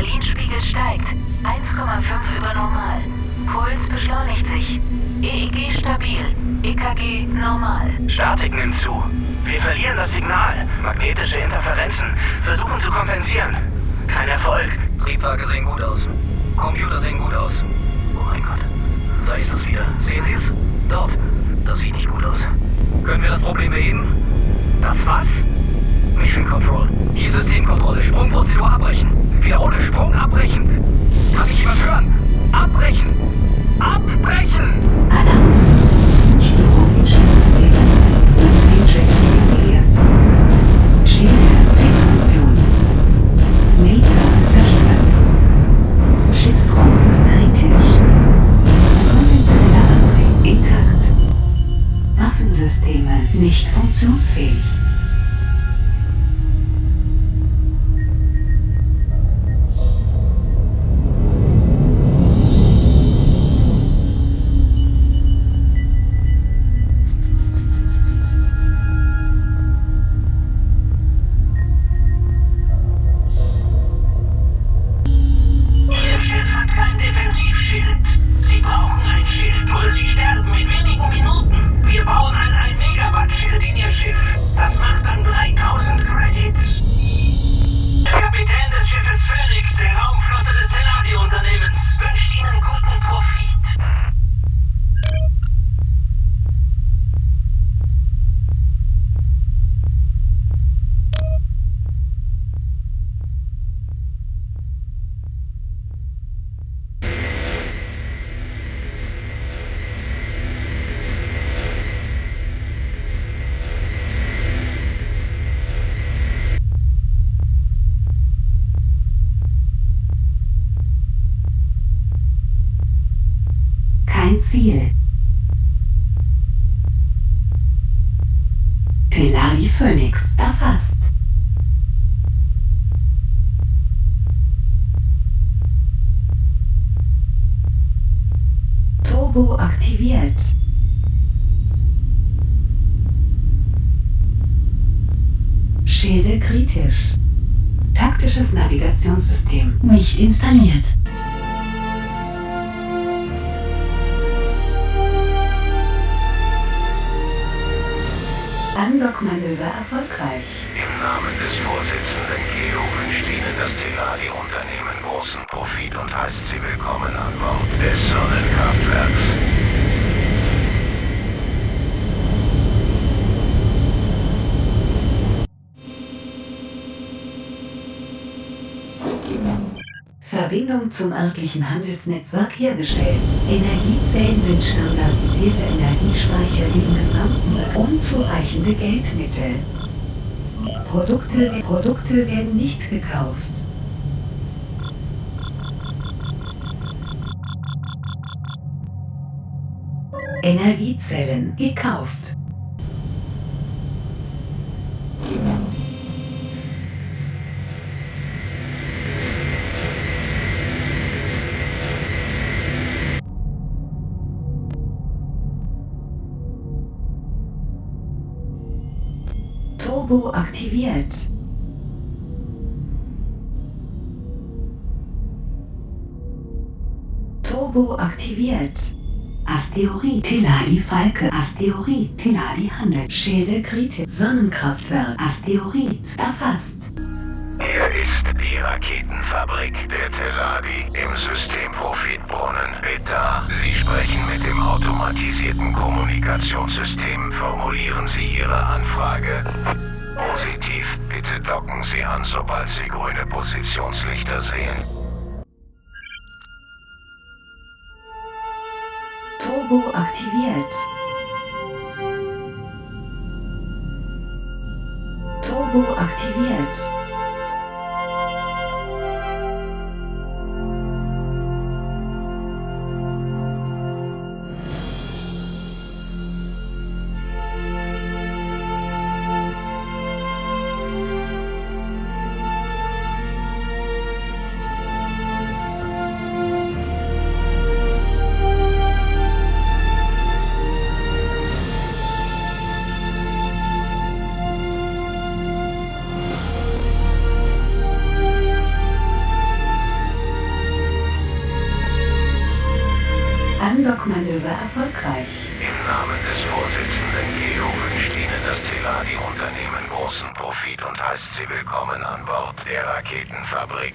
Adrenalinspiegel steigt. 1,5 über normal. Puls beschleunigt sich. EEG stabil. EKG normal. Statik nimmt zu. Wir verlieren das Signal. Magnetische Interferenzen. Versuchen zu kompensieren. Kein Erfolg. Triebwerke sehen gut aus. Computer sehen gut aus. Oh mein Gott. Da ist es wieder. Sehen Sie es? Dort. Das sieht nicht gut aus. Können wir das Problem beheben? Das was? Mission Control. Hier Systemkontrolle. Sprungprozedur abbrechen. Wiederhole Sprung abbrechen. Kann ich jemand hören? Abbrechen! Abbrechen! Alarm. Chirurgische Systeme. Systemcheck aktiviert. Schäden Refunktion. Laser zerstört. Schiffsrumpf kritisch. Antrieb intakt. Waffensysteme nicht funktionsfähig. 4. Telari Phoenix erfasst. Turbo aktiviert. Schäde kritisch. Taktisches Navigationssystem nicht installiert. Andockmanöver erfolgreich. Im Namen des Vorsitzenden Geo wünscht Ihnen das Teladi-Unternehmen großen Profit und heißt Sie willkommen an Bord des Sonnenkraftwerks. Verbindung zum örtlichen Handelsnetzwerk hergestellt. Energiezellen sind standardisierte Energiespeicher gesamten unzureichende Geldmittel. Produkte, Produkte werden nicht gekauft. Energiezellen gekauft. Turbo aktiviert. Turbo aktiviert. Asteroid Teladi Falke Asteroid Teladi Handel Schäde kritisch Sonnenkraftwerk Asteroid erfasst. Hier ist die Raketenfabrik der Teladi im System Profitbrunnen. Beta, Sie sprechen automatisierten Kommunikationssystem. Formulieren Sie Ihre Anfrage. Positiv, bitte docken Sie an, sobald Sie grüne Positionslichter sehen. Turbo aktiviert. Turbo aktiviert. Erfolgreich. Im Namen des Vorsitzenden Geo wünscht Ihnen das Teladi-Unternehmen großen Profit und heißt Sie willkommen an Bord der Raketenfabrik.